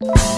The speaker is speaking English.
you